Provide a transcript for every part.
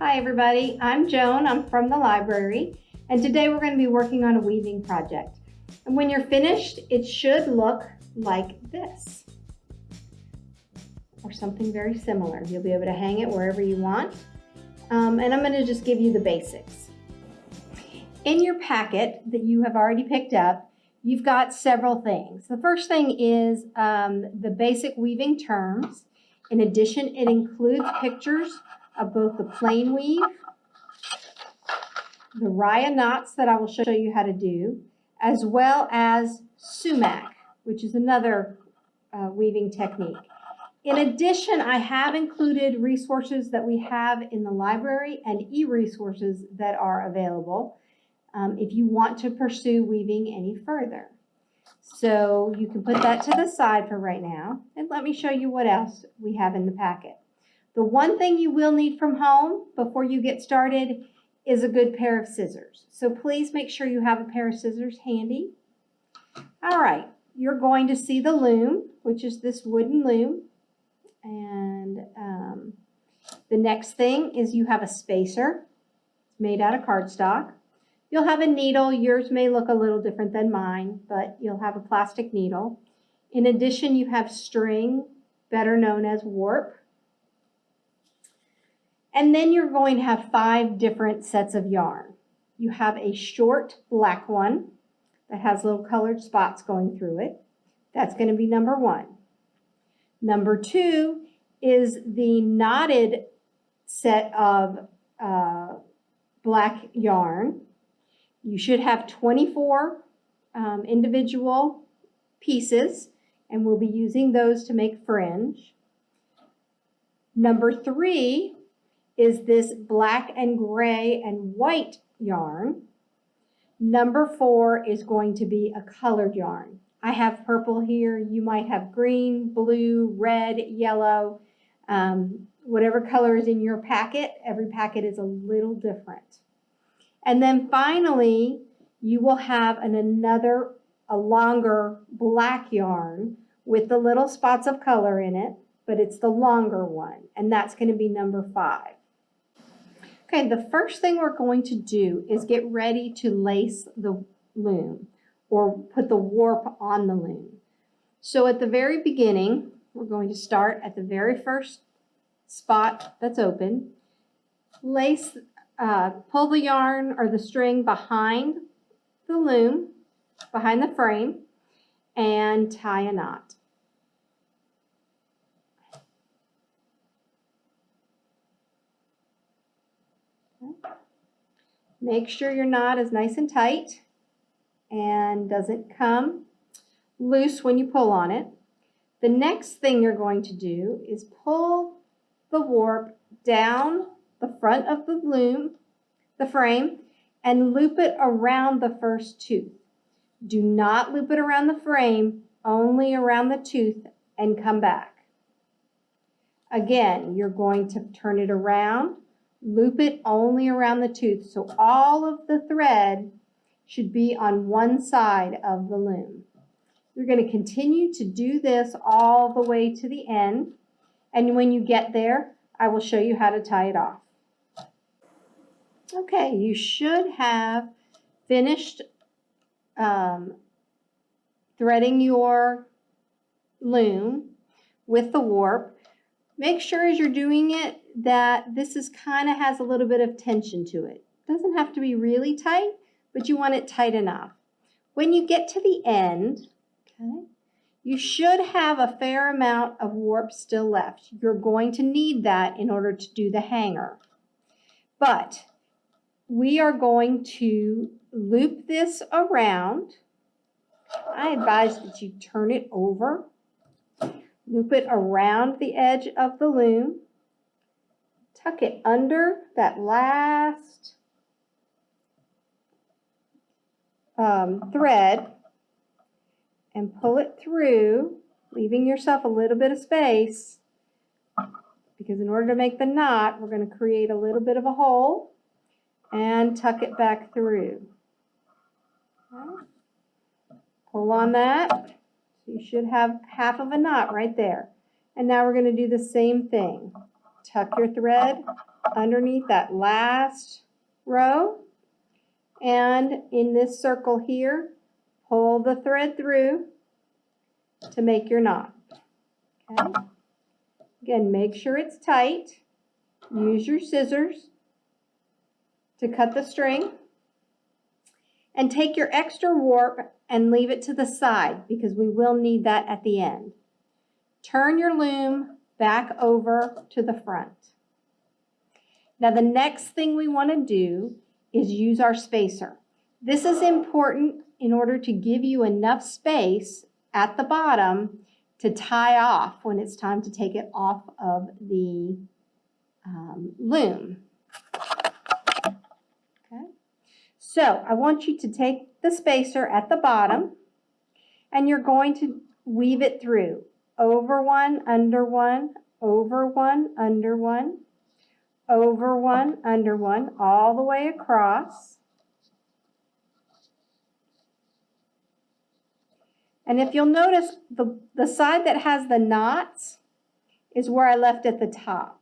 Hi everybody, I'm Joan, I'm from the library, and today we're going to be working on a weaving project. And when you're finished, it should look like this, or something very similar. You'll be able to hang it wherever you want. Um, and I'm going to just give you the basics. In your packet that you have already picked up, you've got several things. The first thing is um, the basic weaving terms. In addition, it includes pictures of both the plain weave, the Rya knots that I will show you how to do, as well as sumac, which is another uh, weaving technique. In addition, I have included resources that we have in the library and e-resources that are available um, if you want to pursue weaving any further. So you can put that to the side for right now, and let me show you what else we have in the packet. The one thing you will need from home before you get started is a good pair of scissors. So please make sure you have a pair of scissors handy. All right, you're going to see the loom, which is this wooden loom. And um, the next thing is you have a spacer. Made out of cardstock. You'll have a needle. Yours may look a little different than mine, but you'll have a plastic needle. In addition, you have string, better known as warp. And then you're going to have five different sets of yarn. You have a short black one that has little colored spots going through it. That's going to be number one. Number two is the knotted set of uh, black yarn. You should have 24 um, individual pieces and we'll be using those to make fringe. Number three is this black and gray and white yarn. Number four is going to be a colored yarn. I have purple here. You might have green, blue, red, yellow, um, whatever color is in your packet. Every packet is a little different. And then finally, you will have an, another, a longer black yarn with the little spots of color in it, but it's the longer one, and that's going to be number five. Okay, the first thing we're going to do is get ready to lace the loom or put the warp on the loom. So at the very beginning, we're going to start at the very first spot that's open, lace, uh, pull the yarn or the string behind the loom, behind the frame, and tie a knot. Make sure your knot is nice and tight and doesn't come loose when you pull on it. The next thing you're going to do is pull the warp down the front of the loom, the frame, and loop it around the first tooth. Do not loop it around the frame, only around the tooth and come back. Again, you're going to turn it around Loop it only around the tooth. So all of the thread should be on one side of the loom. You're going to continue to do this all the way to the end. And when you get there, I will show you how to tie it off. Okay, you should have finished um, threading your loom with the warp. Make sure as you're doing it that this is kind of has a little bit of tension to it. Doesn't have to be really tight, but you want it tight enough. When you get to the end, okay, you should have a fair amount of warp still left. You're going to need that in order to do the hanger. But we are going to loop this around. I advise that you turn it over Loop it around the edge of the loom. Tuck it under that last um, thread and pull it through, leaving yourself a little bit of space because in order to make the knot, we're going to create a little bit of a hole and tuck it back through. Pull on that. You should have half of a knot right there. And now we're going to do the same thing. Tuck your thread underneath that last row. And in this circle here, pull the thread through to make your knot. Okay. Again, make sure it's tight. Use your scissors to cut the string. And take your extra warp and leave it to the side because we will need that at the end. Turn your loom back over to the front. Now the next thing we want to do is use our spacer. This is important in order to give you enough space at the bottom to tie off when it's time to take it off of the um, loom. Okay. So I want you to take the spacer at the bottom and you're going to weave it through over one, under one, over one, under one, over one, under one, all the way across. And if you'll notice, the, the side that has the knots is where I left at the top.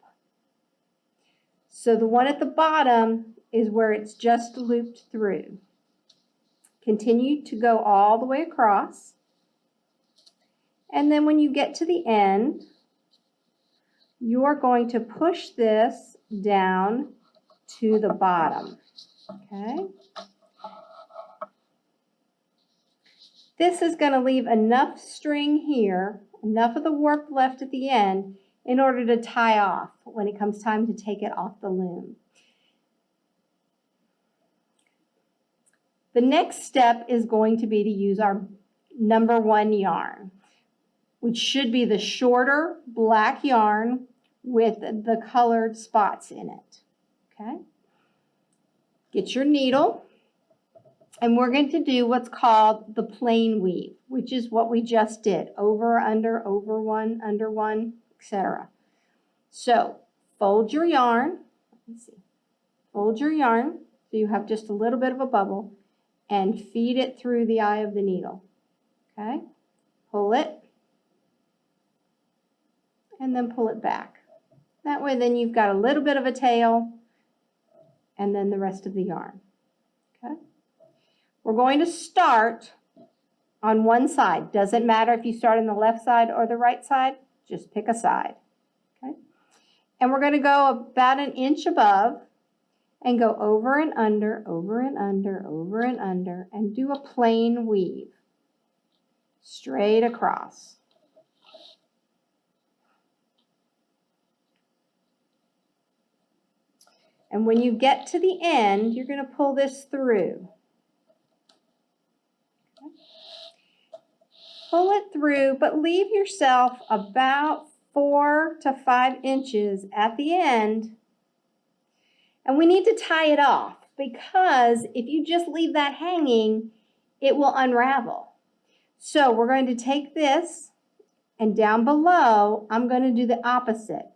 So the one at the bottom is where it's just looped through. Continue to go all the way across. And then when you get to the end, you're going to push this down to the bottom, okay? This is going to leave enough string here, enough of the warp left at the end, in order to tie off when it comes time to take it off the loom. The next step is going to be to use our number one yarn which should be the shorter black yarn with the colored spots in it. Okay? Get your needle, and we're going to do what's called the plain weave, which is what we just did, over, under, over one, under one, etc. So fold your yarn, see, fold your yarn so you have just a little bit of a bubble and feed it through the eye of the needle. Okay? Pull it and then pull it back. That way then you've got a little bit of a tail and then the rest of the yarn. Okay. We're going to start on one side. Doesn't matter if you start on the left side or the right side, just pick a side. Okay. And we're going to go about an inch above and go over and under, over and under, over and under, and do a plain weave straight across. And when you get to the end, you're going to pull this through. Pull it through, but leave yourself about four to five inches at the end. And we need to tie it off because if you just leave that hanging, it will unravel. So we're going to take this and down below, I'm going to do the opposite.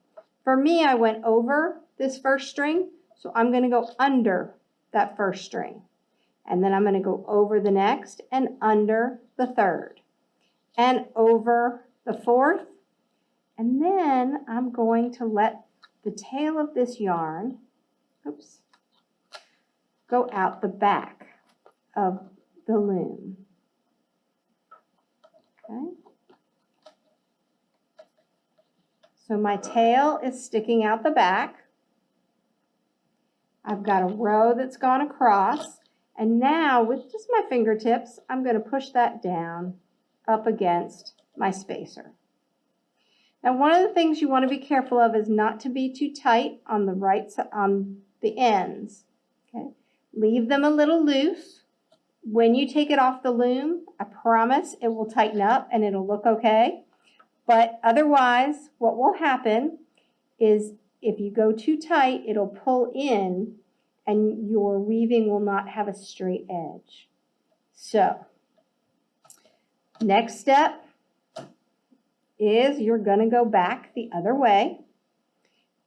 For me, I went over this first string so I'm going to go under that first string. And then I'm going to go over the next and under the third. And over the fourth. And then I'm going to let the tail of this yarn, oops, go out the back of the loom. Okay. So my tail is sticking out the back. I've got a row that's gone across. And now with just my fingertips, I'm going to push that down up against my spacer. Now one of the things you want to be careful of is not to be too tight on the right on the ends. Okay, Leave them a little loose. When you take it off the loom, I promise it will tighten up and it'll look okay. But otherwise, what will happen is if you go too tight, it'll pull in and your weaving will not have a straight edge. So, next step is you're going to go back the other way,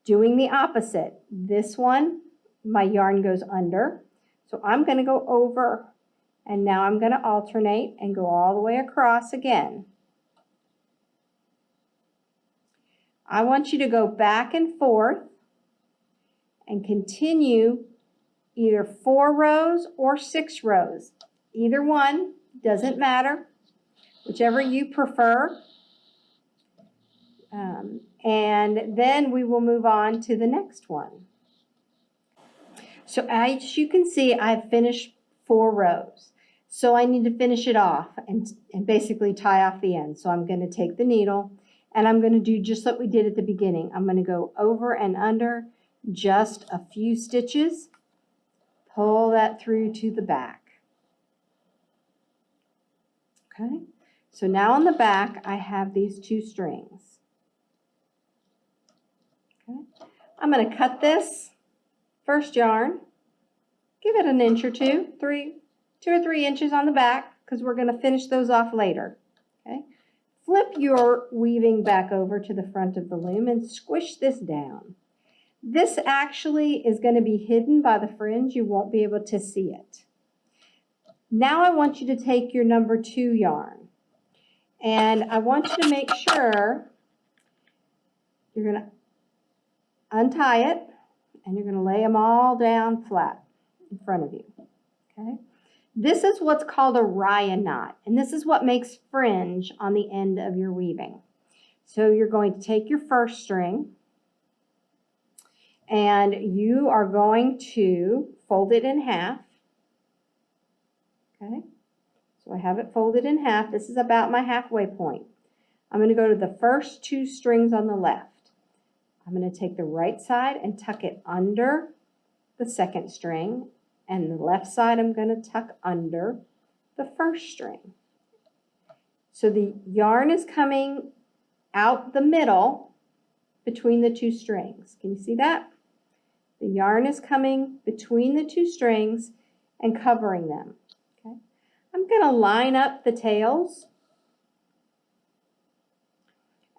doing the opposite. This one, my yarn goes under. So I'm going to go over and now I'm going to alternate and go all the way across again. I want you to go back and forth and continue either four rows or six rows. Either one, doesn't matter, whichever you prefer. Um, and then we will move on to the next one. So as you can see, I've finished four rows. So I need to finish it off and, and basically tie off the end. So I'm going to take the needle and I'm going to do just like we did at the beginning. I'm going to go over and under just a few stitches, pull that through to the back. Okay, so now on the back I have these two strings. Okay, I'm going to cut this first yarn, give it an inch or two, three, two or three inches on the back because we're going to finish those off later. Okay, flip your weaving back over to the front of the loom and squish this down. This actually is going to be hidden by the fringe. You won't be able to see it. Now I want you to take your number two yarn and I want you to make sure you're going to untie it and you're going to lay them all down flat in front of you. Okay. This is what's called a rya knot, and this is what makes fringe on the end of your weaving. So you're going to take your first string, and you are going to fold it in half. Okay, so I have it folded in half. This is about my halfway point. I'm going to go to the first two strings on the left. I'm going to take the right side and tuck it under the second string and the left side I'm going to tuck under the first string. So the yarn is coming out the middle between the two strings. Can you see that? The yarn is coming between the two strings and covering them. Okay. I'm going to line up the tails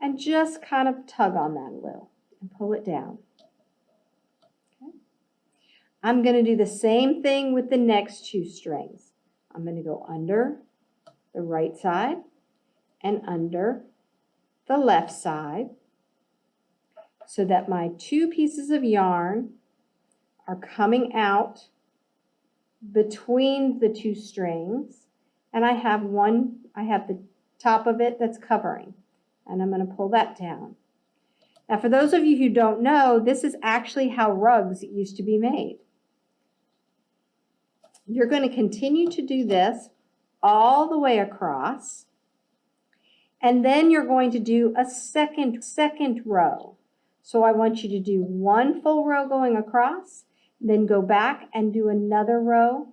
and just kind of tug on that a little and pull it down. I'm going to do the same thing with the next two strings. I'm going to go under the right side and under the left side so that my two pieces of yarn are coming out between the two strings and I have one, I have the top of it that's covering and I'm going to pull that down. Now for those of you who don't know, this is actually how rugs used to be made. You're going to continue to do this all the way across. And then you're going to do a second, second row. So I want you to do one full row going across, then go back and do another row.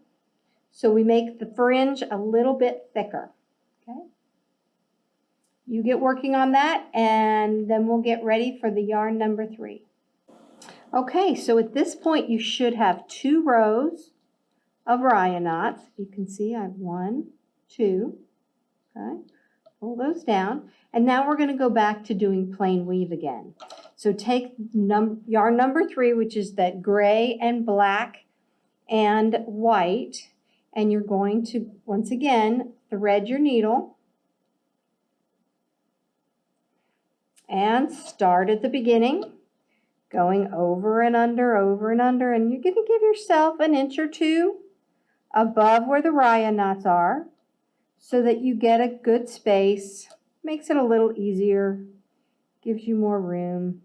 So we make the fringe a little bit thicker. Okay. You get working on that and then we'll get ready for the yarn number three. Okay, so at this point you should have two rows of rya knots. You can see I have one, two, okay, pull those down. And now we're going to go back to doing plain weave again. So take num yarn number three, which is that gray and black and white, and you're going to, once again, thread your needle and start at the beginning, going over and under, over and under, and you're going to give yourself an inch or two above where the rya knots are so that you get a good space. Makes it a little easier, gives you more room.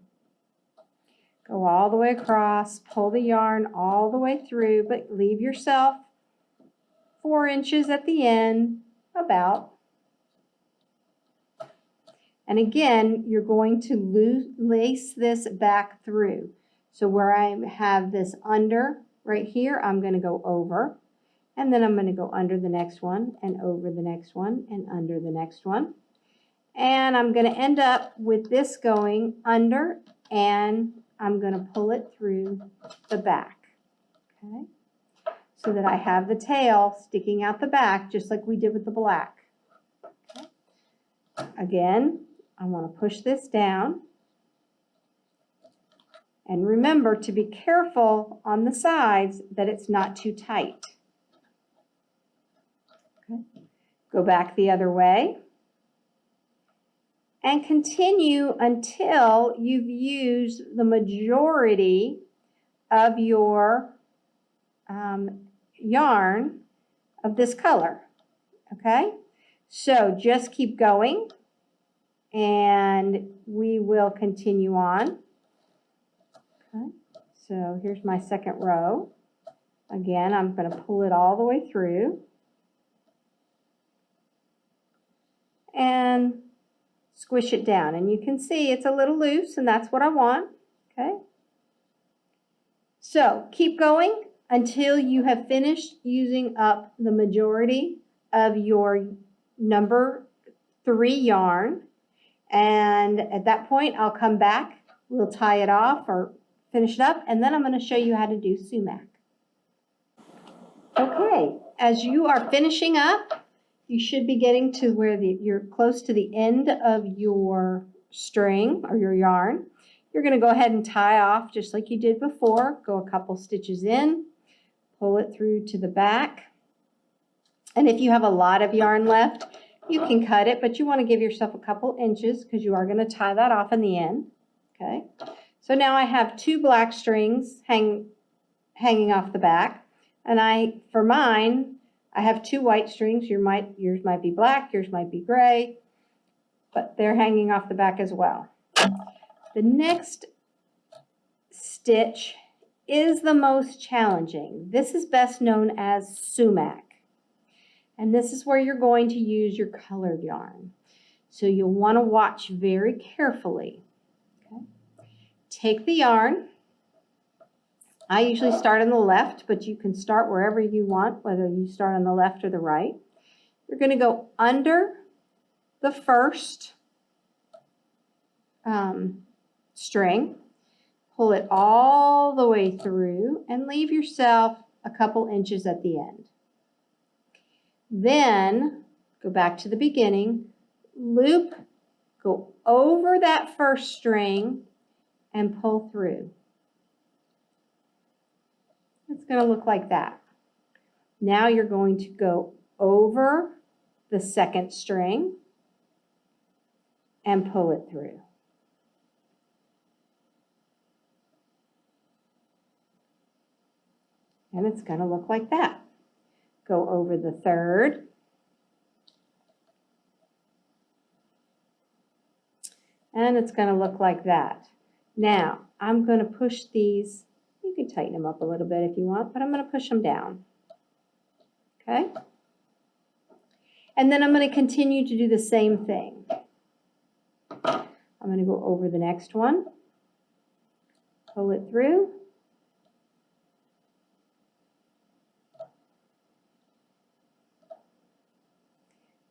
Go all the way across, pull the yarn all the way through, but leave yourself four inches at the end, about. And again, you're going to lace this back through. So where I have this under right here, I'm going to go over. And then I'm going to go under the next one and over the next one and under the next one. And I'm going to end up with this going under and I'm going to pull it through the back. Okay. So that I have the tail sticking out the back just like we did with the black. Okay. Again, I want to push this down. And remember to be careful on the sides that it's not too tight. Okay. Go back the other way. And continue until you've used the majority of your um, yarn of this color, okay? So just keep going and we will continue on. Okay, so here's my second row. Again, I'm going to pull it all the way through. And squish it down. And you can see it's a little loose and that's what I want. Okay. So keep going until you have finished using up the majority of your number three yarn. And at that point, I'll come back. We'll tie it off or finish it up. And then I'm going to show you how to do sumac. Okay, as you are finishing up, you should be getting to where the, you're close to the end of your string or your yarn. You're going to go ahead and tie off just like you did before. Go a couple stitches in, pull it through to the back. And if you have a lot of yarn left, you can cut it, but you want to give yourself a couple inches because you are going to tie that off in the end. Okay, so now I have two black strings hang, hanging off the back. And I, for mine, I have two white strings. Your might, yours might be black, yours might be gray, but they're hanging off the back as well. The next stitch is the most challenging. This is best known as sumac. And this is where you're going to use your colored yarn. So you'll want to watch very carefully. Okay. Take the yarn I usually start on the left, but you can start wherever you want, whether you start on the left or the right. You're going to go under the first um, string, pull it all the way through, and leave yourself a couple inches at the end. Then go back to the beginning, loop, go over that first string, and pull through. It's going to look like that. Now you're going to go over the second string and pull it through. And it's going to look like that. Go over the third. And it's going to look like that. Now, I'm going to push these can tighten them up a little bit if you want, but I'm going to push them down. Okay? And then I'm going to continue to do the same thing. I'm going to go over the next one, pull it through.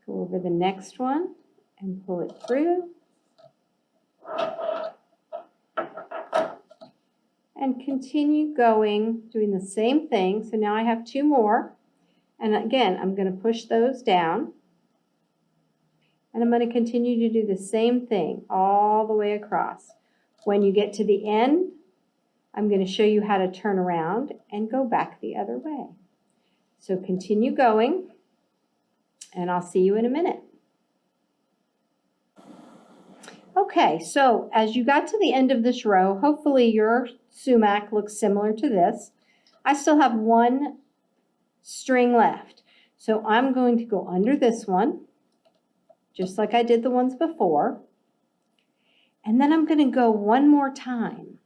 Go over the next one and pull it through. And continue going, doing the same thing. So now I have two more. And again, I'm going to push those down. And I'm going to continue to do the same thing all the way across. When you get to the end, I'm going to show you how to turn around and go back the other way. So continue going, and I'll see you in a minute. Okay, so as you got to the end of this row, hopefully your sumac looks similar to this. I still have one string left. So I'm going to go under this one, just like I did the ones before. And then I'm going to go one more time.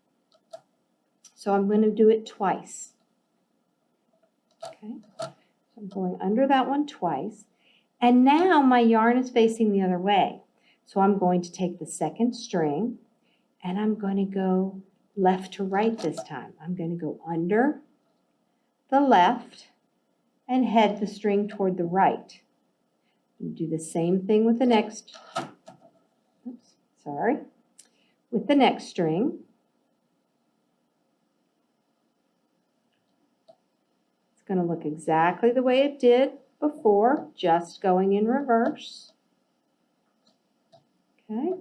So I'm going to do it twice. Okay, so I'm going under that one twice. And now my yarn is facing the other way. So I'm going to take the second string and I'm going to go left to right this time. I'm going to go under the left and head the string toward the right. Do the same thing with the next, oops, sorry, with the next string. It's going to look exactly the way it did before, just going in reverse. Okay.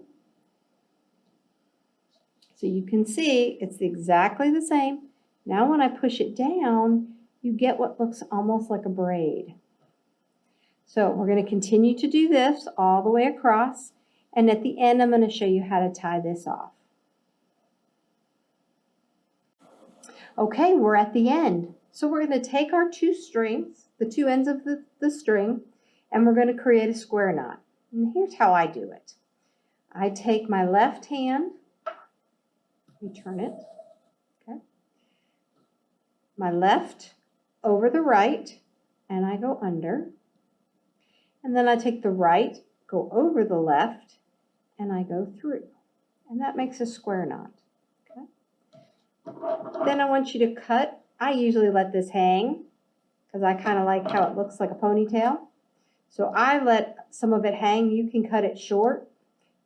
So you can see it's exactly the same. Now when I push it down, you get what looks almost like a braid. So we're going to continue to do this all the way across. And at the end, I'm going to show you how to tie this off. Okay, we're at the end. So we're going to take our two strings, the two ends of the, the string, and we're going to create a square knot. And here's how I do it. I take my left hand, let me turn it, okay, my left over the right, and I go under. And then I take the right, go over the left, and I go through. And that makes a square knot. Okay. Then I want you to cut. I usually let this hang because I kind of like how it looks like a ponytail. So I let some of it hang. You can cut it short.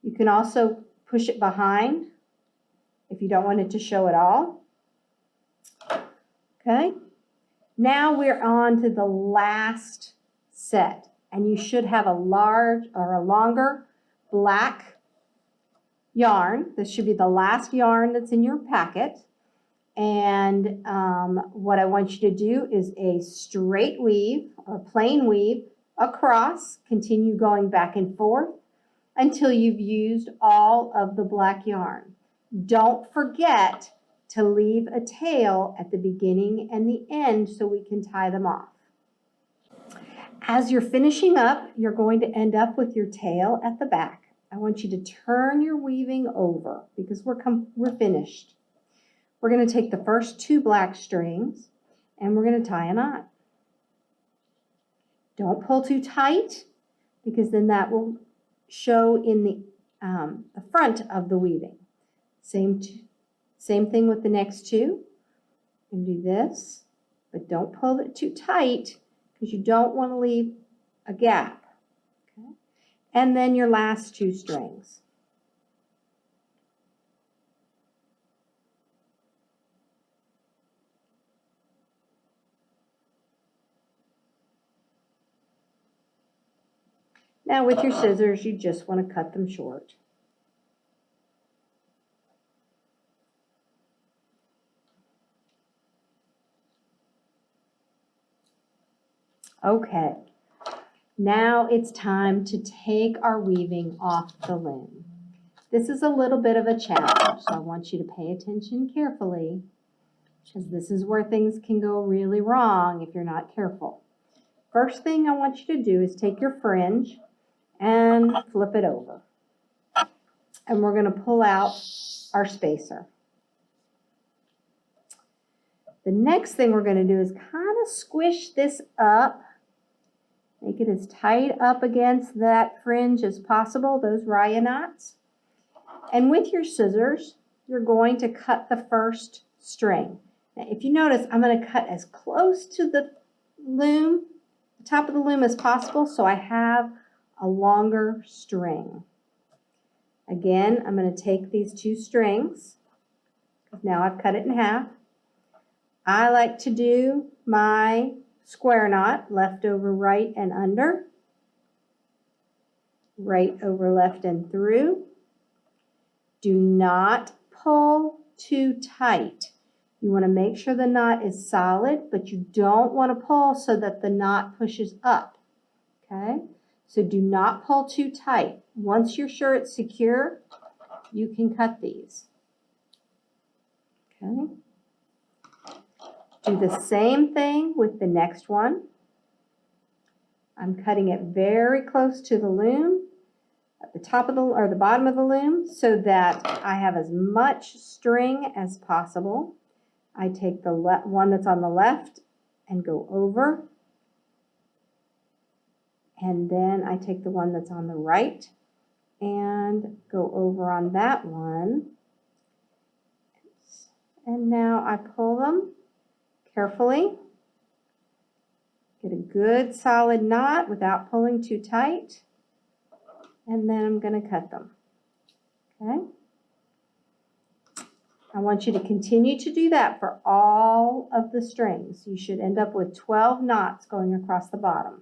You can also push it behind if you don't want it to show at all. Okay. Now we're on to the last set and you should have a large or a longer black yarn. This should be the last yarn that's in your packet. And um, what I want you to do is a straight weave, a plain weave across, continue going back and forth until you've used all of the black yarn. Don't forget to leave a tail at the beginning and the end so we can tie them off. As you're finishing up, you're going to end up with your tail at the back. I want you to turn your weaving over because we're, we're finished. We're going to take the first two black strings and we're going to tie a knot. Don't pull too tight because then that will show in the, um, the front of the weaving. Same, same thing with the next two. And do this, but don't pull it too tight because you don't want to leave a gap. Okay? And then your last two strings. Now with your scissors, you just want to cut them short. Okay, now it's time to take our weaving off the loom. This is a little bit of a challenge, so I want you to pay attention carefully because this is where things can go really wrong if you're not careful. First thing I want you to do is take your fringe and flip it over. And we're going to pull out our spacer. The next thing we're going to do is kind of squish this up Make it as tight up against that fringe as possible, those rya knots. And with your scissors, you're going to cut the first string. Now, if you notice, I'm going to cut as close to the loom, the top of the loom as possible, so I have a longer string. Again, I'm going to take these two strings. Now I've cut it in half. I like to do my square knot, left over right and under, right over left and through. Do not pull too tight. You want to make sure the knot is solid, but you don't want to pull so that the knot pushes up. Okay? So do not pull too tight. Once you're sure it's secure, you can cut these. Okay? Do the same thing with the next one. I'm cutting it very close to the loom, at the top of the, or the bottom of the loom, so that I have as much string as possible. I take the one that's on the left and go over. And then I take the one that's on the right and go over on that one. And now I pull them carefully. Get a good solid knot without pulling too tight. And then I'm going to cut them. Okay? I want you to continue to do that for all of the strings. You should end up with 12 knots going across the bottom.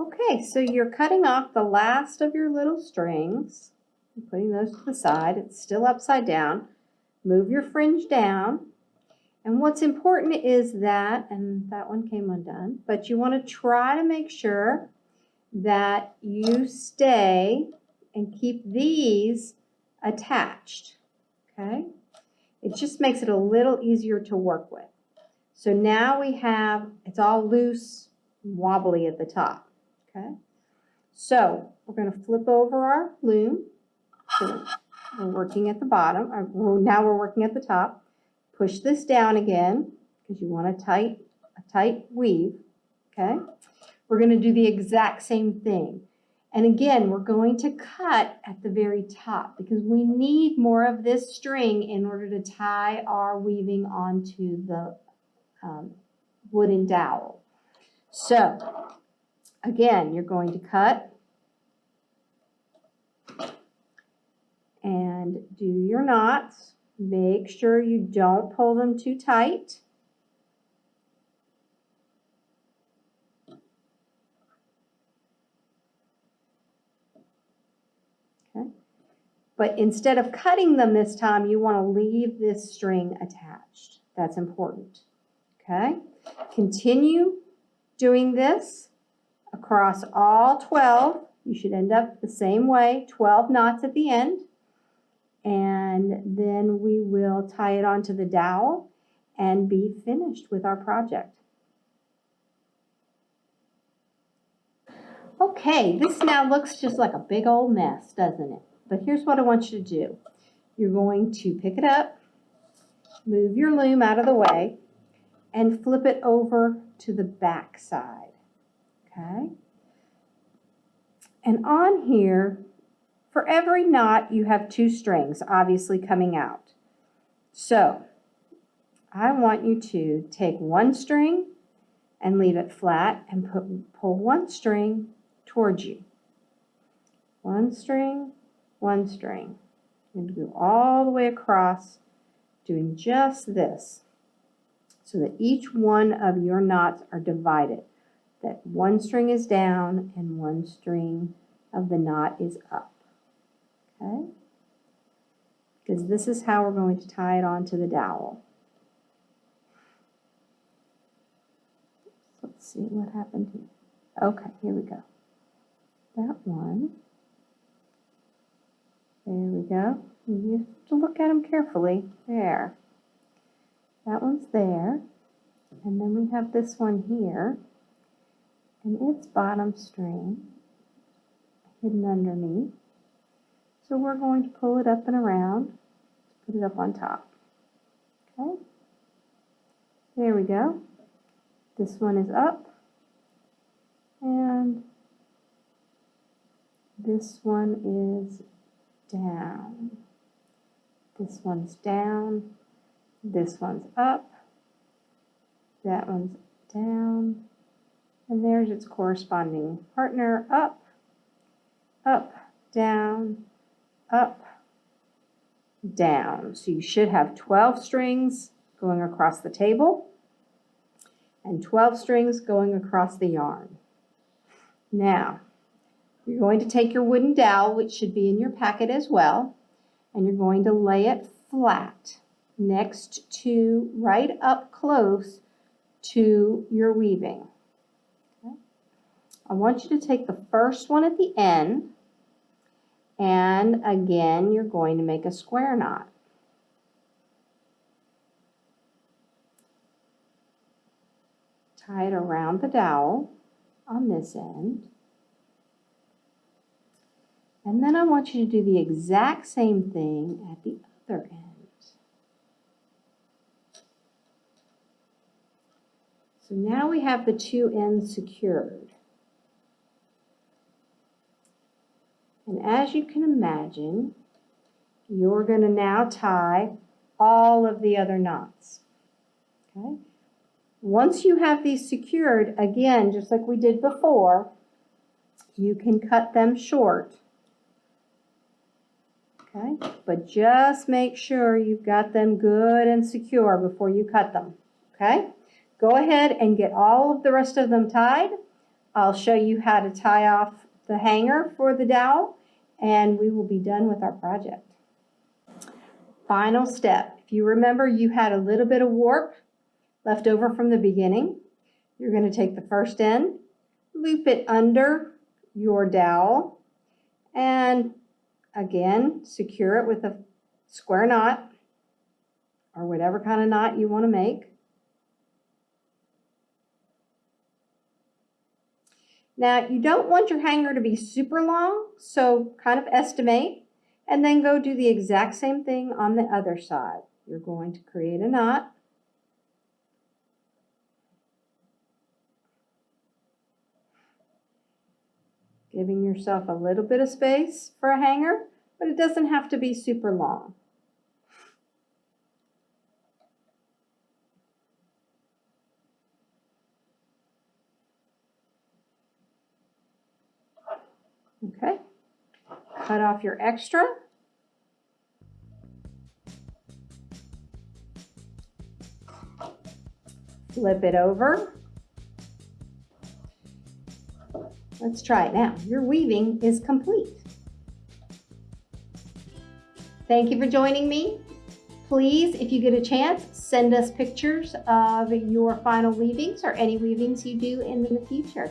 Okay, so you're cutting off the last of your little strings. putting those to the side. It's still upside down move your fringe down. And what's important is that, and that one came undone, but you want to try to make sure that you stay and keep these attached, okay? It just makes it a little easier to work with. So now we have, it's all loose, wobbly at the top, okay? So we're gonna flip over our loom. So We're working at the bottom, uh, now we're working at the top. Push this down again, because you want a tight, a tight weave, okay? We're gonna do the exact same thing. And again, we're going to cut at the very top because we need more of this string in order to tie our weaving onto the um, wooden dowel. So, again, you're going to cut and do your knots. Make sure you don't pull them too tight. Okay. But instead of cutting them this time, you want to leave this string attached. That's important. Okay. Continue doing this across all 12. You should end up the same way, 12 knots at the end. And then we will tie it onto the dowel and be finished with our project. Okay, this now looks just like a big old mess, doesn't it? But here's what I want you to do. You're going to pick it up, move your loom out of the way, and flip it over to the back side, okay? And on here, for every knot, you have two strings, obviously coming out. So, I want you to take one string and leave it flat and put, pull one string towards you. One string, one string. And go all the way across, doing just this so that each one of your knots are divided. That one string is down and one string of the knot is up. Okay? Because this is how we're going to tie it onto the dowel. Let's see what happened here. Okay, here we go. That one. There we go. You have to look at them carefully. There. That one's there. And then we have this one here. And its bottom string hidden underneath. So we're going to pull it up and around, put it up on top. Okay. There we go. This one is up. And this one is down. This one's down. This one's up. That one's down. And there's its corresponding partner up, up, down, up, down. So you should have 12 strings going across the table and 12 strings going across the yarn. Now, you're going to take your wooden dowel, which should be in your packet as well, and you're going to lay it flat next to, right up close to your weaving. I want you to take the first one at the end, and again, you're going to make a square knot. Tie it around the dowel on this end. And then I want you to do the exact same thing at the other end. So now we have the two ends secured. And as you can imagine, you're going to now tie all of the other knots. Okay? Once you have these secured, again, just like we did before, you can cut them short. Okay? But just make sure you've got them good and secure before you cut them. Okay? Go ahead and get all of the rest of them tied. I'll show you how to tie off the hanger for the dowel and we will be done with our project. Final step. If you remember you had a little bit of warp left over from the beginning, you're going to take the first end, loop it under your dowel, and again, secure it with a square knot. or whatever kind of knot you want to make. Now, you don't want your hanger to be super long, so kind of estimate, and then go do the exact same thing on the other side. You're going to create a knot. Giving yourself a little bit of space for a hanger, but it doesn't have to be super long. Okay, cut off your extra. Flip it over. Let's try it now. Your weaving is complete. Thank you for joining me. Please, if you get a chance, send us pictures of your final weavings or any weavings you do in the future.